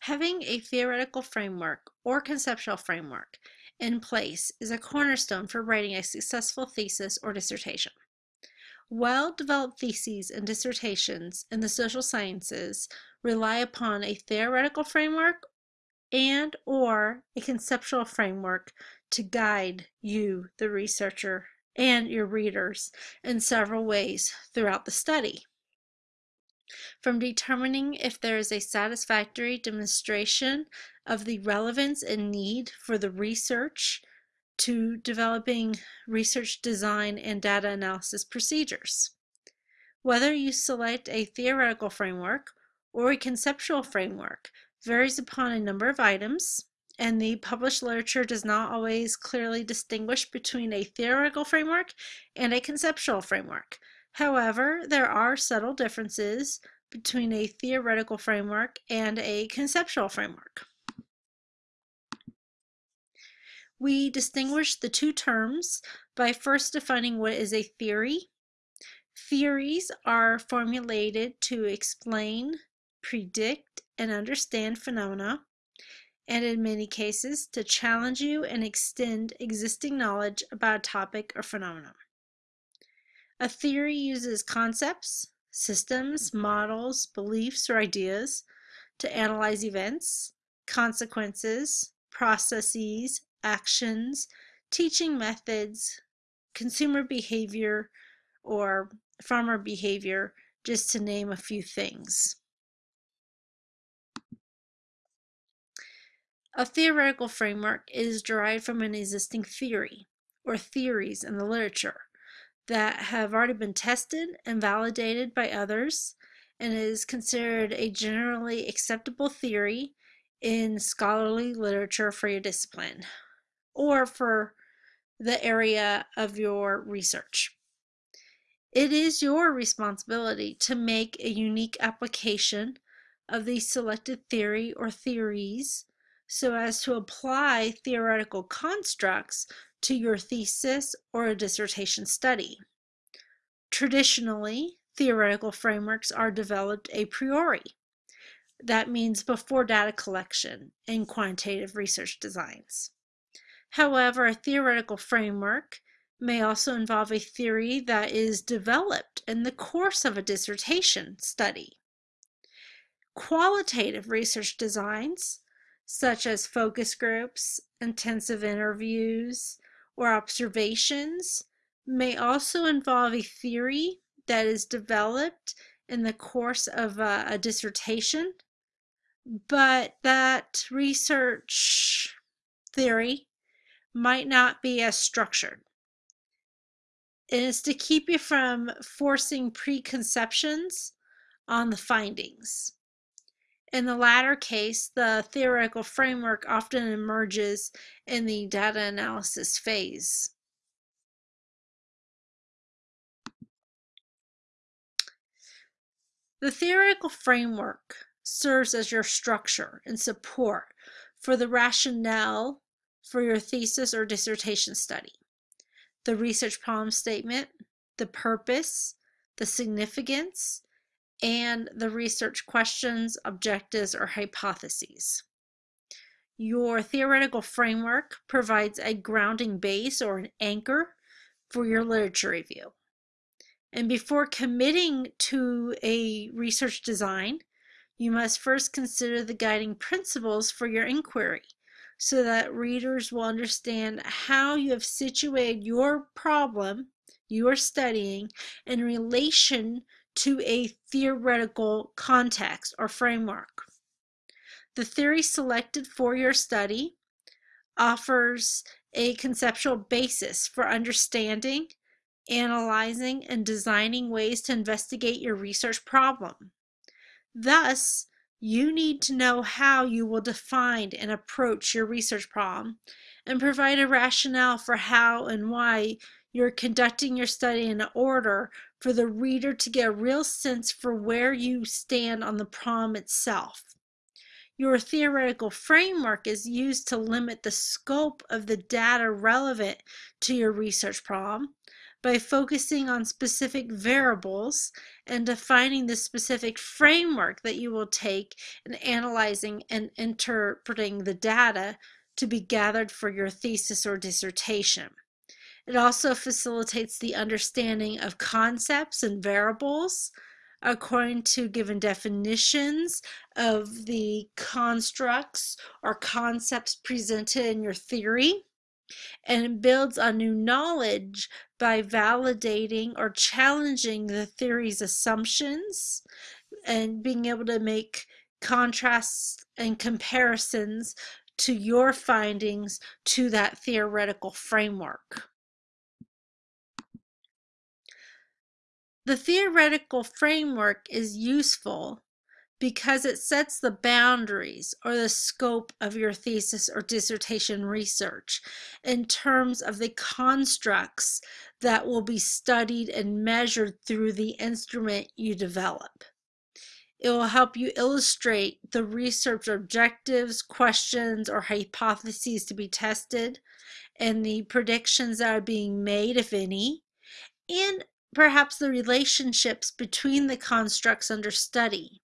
Having a theoretical framework or conceptual framework in place is a cornerstone for writing a successful thesis or dissertation. Well-developed theses and dissertations in the social sciences rely upon a theoretical framework and or a conceptual framework to guide you, the researcher, and your readers in several ways throughout the study. From determining if there is a satisfactory demonstration of the relevance and need for the research to developing research design and data analysis procedures. Whether you select a theoretical framework or a conceptual framework varies upon a number of items, and the published literature does not always clearly distinguish between a theoretical framework and a conceptual framework. However, there are subtle differences between a theoretical framework and a conceptual framework. We distinguish the two terms by first defining what is a theory. Theories are formulated to explain, predict, and understand phenomena, and in many cases to challenge you and extend existing knowledge about a topic or phenomenon. A theory uses concepts, systems, mm-hmm. models, beliefs, or ideas to analyze events, consequences, processes, actions, teaching methods, consumer behavior, or farmer behavior, just to name a few things. A theoretical framework is derived from an existing theory or theories in the literature that have already been tested and validated by others and is considered a generally acceptable theory in scholarly literature for your discipline or for the area of your research. It is your responsibility to make a unique application of the selected theory or theories so as to apply theoretical constructs to your thesis or a dissertation study. Traditionally, theoretical frameworks are developed a priori. That means before data collection in quantitative research designs. However, a theoretical framework may also involve a theory that is developed in the course of a dissertation study. Qualitative research designs such as focus groups, intensive interviews, or observations may also involve a theory that is developed in the course of a, a dissertation, but that research theory might not be as structured. It is to keep you from forcing preconceptions on the findings. In the latter case, the theoretical framework often emerges in the data analysis phase. The theoretical framework serves as your structure and support for the rationale for your thesis or dissertation study. The research problem statement, the purpose, the significance, and the research questions, objectives, or hypotheses. Your theoretical framework provides a grounding base or an anchor for your literature review. And before committing to a research design, you must first consider the guiding principles for your inquiry so that readers will understand how you have situated your problem you are studying in relation to a theoretical context or framework. The theory selected for your study offers a conceptual basis for understanding, analyzing, and designing ways to investigate your research problem. Thus, you need to know how you will define and approach your research problem and provide a rationale for how and why you're conducting your study in order for the reader to get a real sense for where you stand on the problem itself. Your theoretical framework is used to limit the scope of the data relevant to your research problem by focusing on specific variables and defining the specific framework that you will take in analyzing and interpreting the data to be gathered for your thesis or dissertation. It also facilitates the understanding of concepts and variables according to given definitions of the constructs or concepts presented in your theory and builds on new knowledge by validating or challenging the theory's assumptions and being able to make contrasts and comparisons to your findings to that theoretical framework. The theoretical framework is useful because it sets the boundaries or the scope of your thesis or dissertation research in terms of the constructs that will be studied and measured through the instrument you develop. It will help you illustrate the research objectives, questions, or hypotheses to be tested, and the predictions that are being made, if any, and perhaps the relationships between the constructs under study.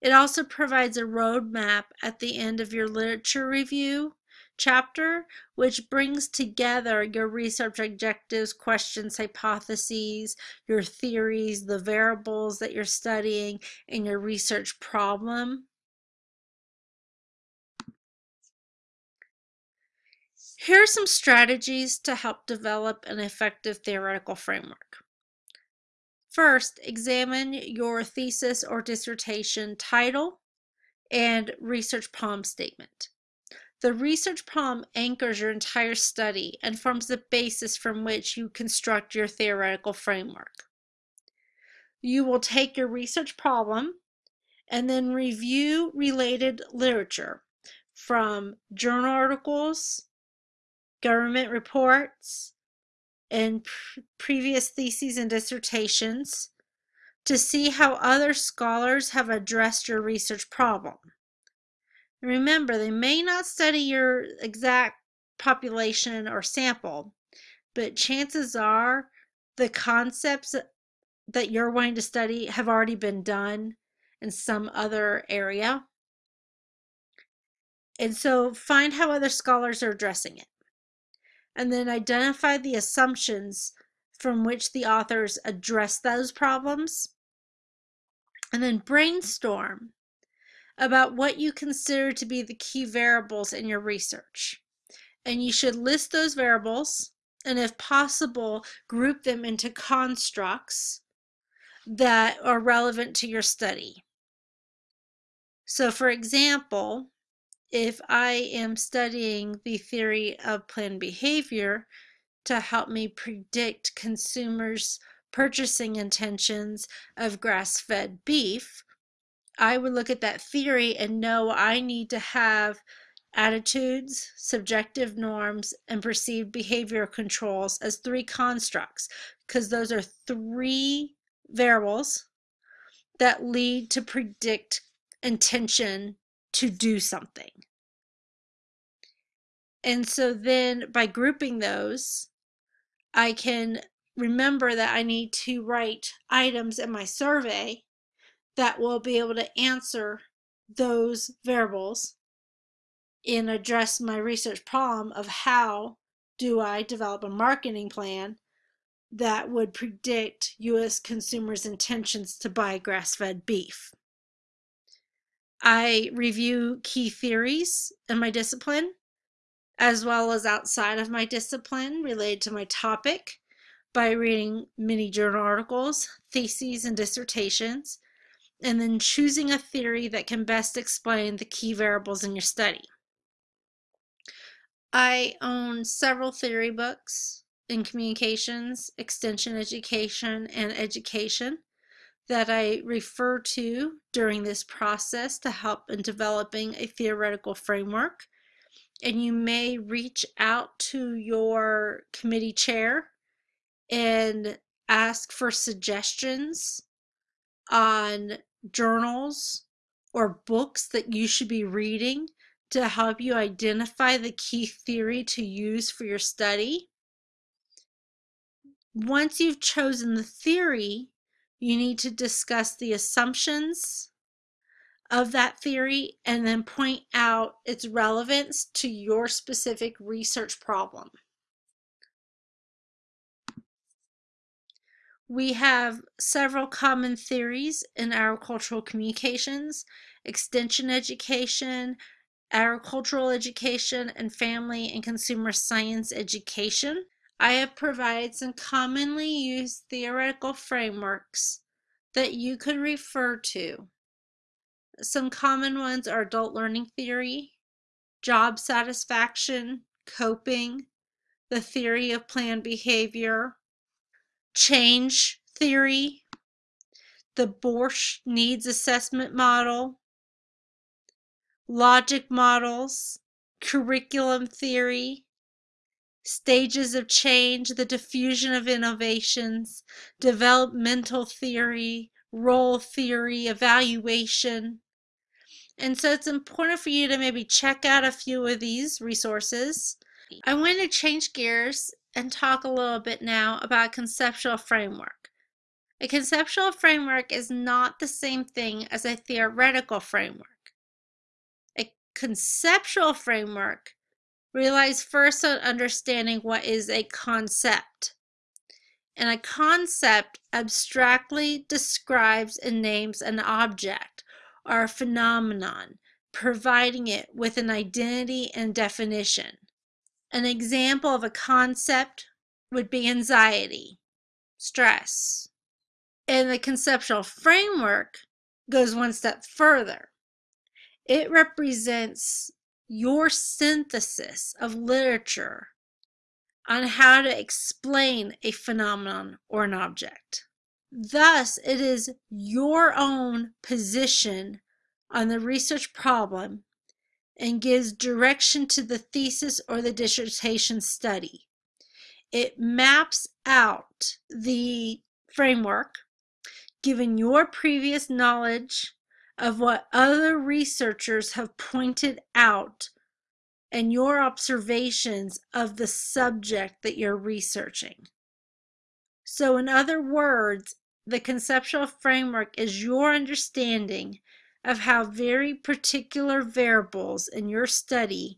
It also provides a roadmap at the end of your literature review chapter, which brings together your research objectives, questions, hypotheses, your theories, the variables that you're studying, and your research problem. Here are some strategies to help develop an effective theoretical framework. First, examine your thesis or dissertation title and research problem statement. The research problem anchors your entire study and forms the basis from which you construct your theoretical framework. You will take your research problem and then review related literature from journal articles, government reports, in previous theses and dissertations to see how other scholars have addressed your research problem. Remember, they may not study your exact population or sample, but chances are the concepts that you're wanting to study have already been done in some other area. And so find how other scholars are addressing it and then identify the assumptions from which the authors address those problems, and then brainstorm about what you consider to be the key variables in your research. And you should list those variables and, if possible, group them into constructs that are relevant to your study. So, for example, if I am studying the theory of planned behavior to help me predict consumers' purchasing intentions of grass fed beef, I would look at that theory and know I need to have attitudes, subjective norms, and perceived behavior controls as three constructs because those are three variables that lead to predict intention to do something. And so then by grouping those, I can remember that I need to write items in my survey that will be able to answer those variables and address my research problem of how do I develop a marketing plan that would predict U.S. consumers' intentions to buy grass-fed beef. I review key theories in my discipline, as well as outside of my discipline related to my topic by reading many journal articles, theses, and dissertations, and then choosing a theory that can best explain the key variables in your study. I own several theory books in communications, extension education, and education that I refer to during this process to help in developing a theoretical framework. And you may reach out to your committee chair and ask for suggestions on journals or books that you should be reading to help you identify the key theory to use for your study. Once you've chosen the theory, you need to discuss the assumptions of that theory and then point out its relevance to your specific research problem. We have several common theories in agricultural communications, extension education, agricultural education, and family and consumer science education. I have provided some commonly used theoretical frameworks that you could refer to. Some common ones are adult learning theory, job satisfaction, coping, the theory of planned behavior, change theory, the Borich needs assessment model, logic models, curriculum theory, stages of change, the diffusion of innovations, developmental theory, role theory, evaluation. And so it's important for you to maybe check out a few of these resources. I want to change gears and talk a little bit now about conceptual framework. A conceptual framework is not the same thing as a theoretical framework. A conceptual framework relies first on understanding what is a concept. And a concept abstractly describes and names an object or a phenomenon, providing it with an identity and definition. An example of a concept would be anxiety, stress. And the conceptual framework goes one step further. It represents your synthesis of literature on how to explain a phenomenon or an object. Thus, it is your own position on the research problem and gives direction to the thesis or the dissertation study. It maps out the framework given your previous knowledge of what other researchers have pointed out and your observations of the subject that you're researching. So, in other words, the conceptual framework is your understanding of how very particular variables in your study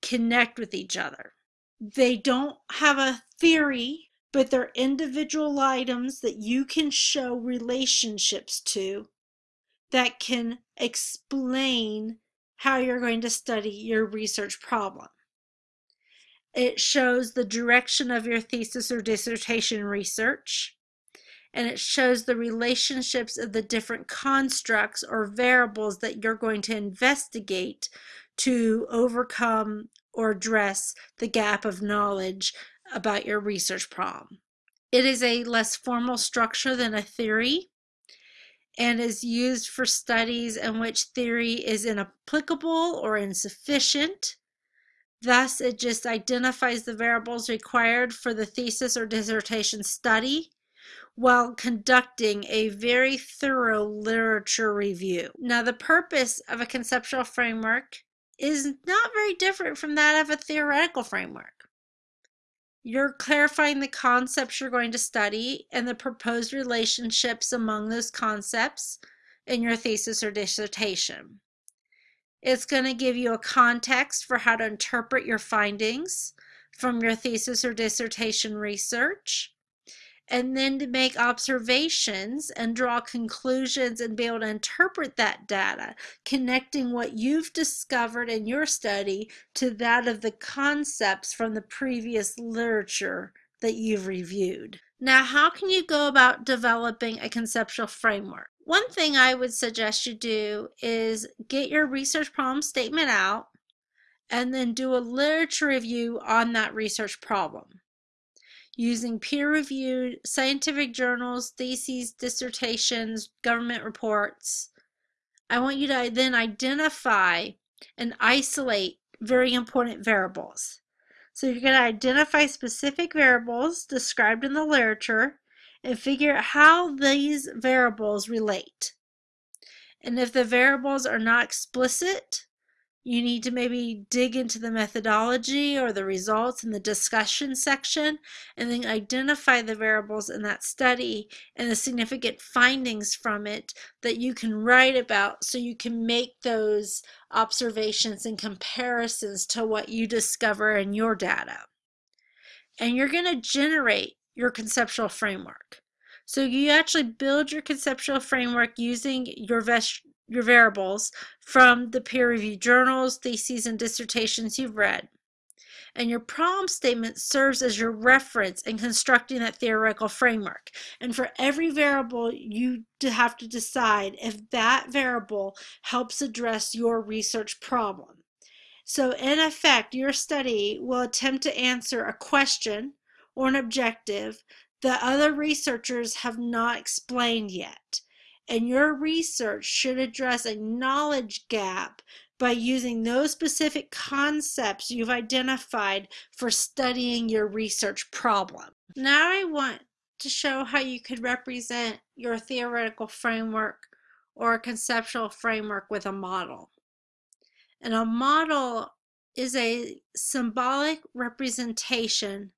connect with each other. They don't have a theory, but they're individual items that you can show relationships to that can explain how you're going to study your research problem. It shows the direction of your thesis or dissertation research and it shows the relationships of the different constructs or variables that you're going to investigate to overcome or address the gap of knowledge about your research problem. It is a less formal structure than a theory and is used for studies in which theory is inapplicable or insufficient. Thus, it just identifies the variables required for the thesis or dissertation study while conducting a very thorough literature review. Now, the purpose of a conceptual framework is not very different from that of a theoretical framework. You're clarifying the concepts you're going to study and the proposed relationships among those concepts in your thesis or dissertation. It's going to give you a context for how to interpret your findings from your thesis or dissertation research and then to make observations and draw conclusions and be able to interpret that data, connecting what you've discovered in your study to that of the concepts from the previous literature that you've reviewed. Now, how can you go about developing a conceptual framework? One thing I would suggest you do is get your research problem statement out and then do a literature review on that research problem using peer-reviewed scientific journals, theses, dissertations, government reports. I want you to then identify and isolate very important variables. So you're going to identify specific variables described in the literature and figure out how these variables relate. And if the variables are not explicit, you need to maybe dig into the methodology or the results in the discussion section and then identify the variables in that study and the significant findings from it that you can write about so you can make those observations and comparisons to what you discover in your data. And you're going to generate your conceptual framework. So you actually build your conceptual framework using your your variables from the peer-reviewed journals, theses, and dissertations you've read. And your problem statement serves as your reference in constructing that theoretical framework. And for every variable, you have to decide if that variable helps address your research problem. So in effect, your study will attempt to answer a question or an objective that other researchers have not explained yet and your research should address a knowledge gap by using those specific concepts you've identified for studying your research problem. Now I want to show how you could represent your theoretical framework or a conceptual framework with a model. And a model is a symbolic representation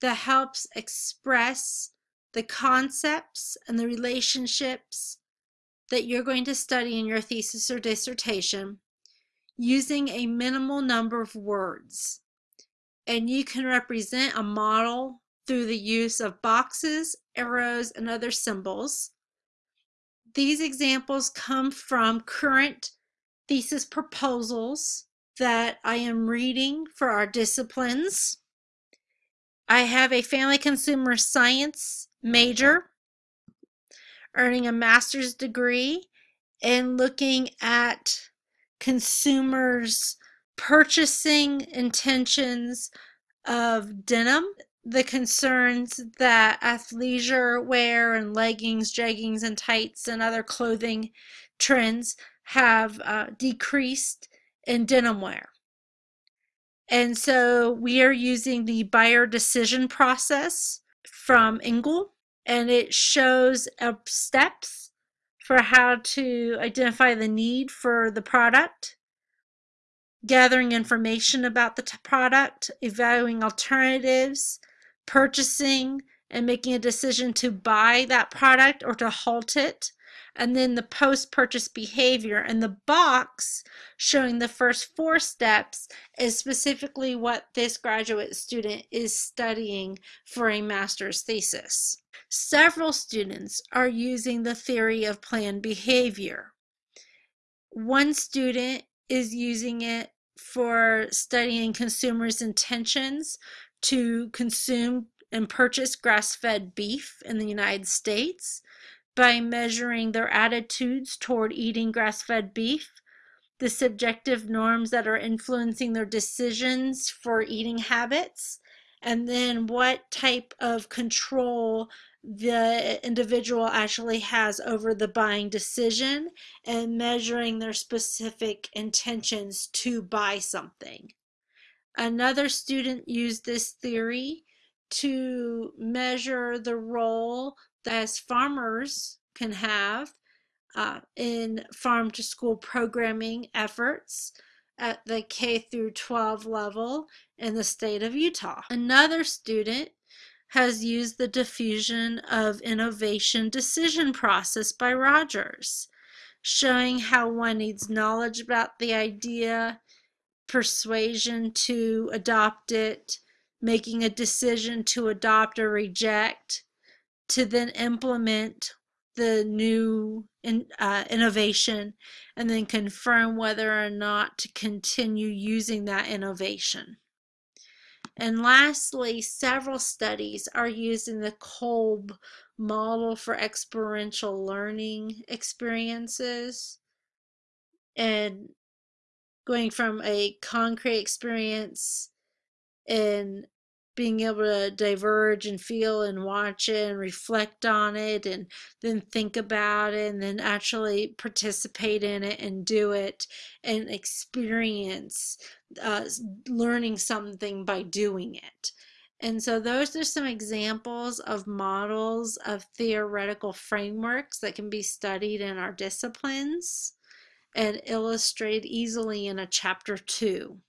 that helps express the concepts and the relationships that you're going to study in your thesis or dissertation using a minimal number of words. And you can represent a model through the use of boxes, arrows, and other symbols. These examples come from current thesis proposals that I am reading for our disciplines. I have a family consumer science major, earning a master's degree, and looking at consumers' purchasing intentions of denim, the concerns that athleisure wear and leggings, jeggings, and tights and other clothing trends have uh, decreased in denim wear. And so we are using the buyer decision process from Engel, and it shows steps for how to identify the need for the product, gathering information about the product, evaluating alternatives, purchasing, and making a decision to buy that product or to halt it, and then the post-purchase behavior. And the box showing the first four steps is specifically what this graduate student is studying for a master's thesis. Several students are using the theory of planned behavior. One student is using it for studying consumers' intentions to consume and purchase grass-fed beef in the United States by measuring their attitudes toward eating grass-fed beef, the subjective norms that are influencing their decisions for eating habits, and then what type of control the individual actually has over the buying decision and measuring their specific intentions to buy something. Another student used this theory to measure the role as farmers can have uh, in farm to school programming efforts at the K through 12 level in the state of Utah. Another student has used the diffusion of innovation decision process by Rogers, showing how one needs knowledge about the idea, persuasion to adopt it, making a decision to adopt or reject, to then implement the new in, uh, innovation and then confirm whether or not to continue using that innovation. And lastly, several studies are using the Kolb model for experiential learning experiences and going from a concrete experience and being able to diverge and feel and watch it and reflect on it and then think about it and then actually participate in it and do it and experience uh, learning something by doing it. And so those are some examples of models of theoretical frameworks that can be studied in our disciplines. and illustrated easily in a chapter 2.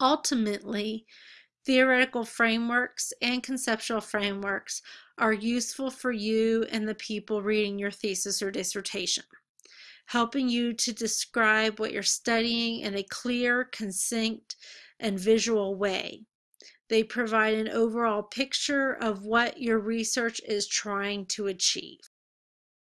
Ultimately, theoretical frameworks and conceptual frameworks are useful for you and the people reading your thesis or dissertation, helping you to describe what you're studying in a clear, succinct, and visual way. They provide an overall picture of what your research is trying to achieve.